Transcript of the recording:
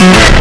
you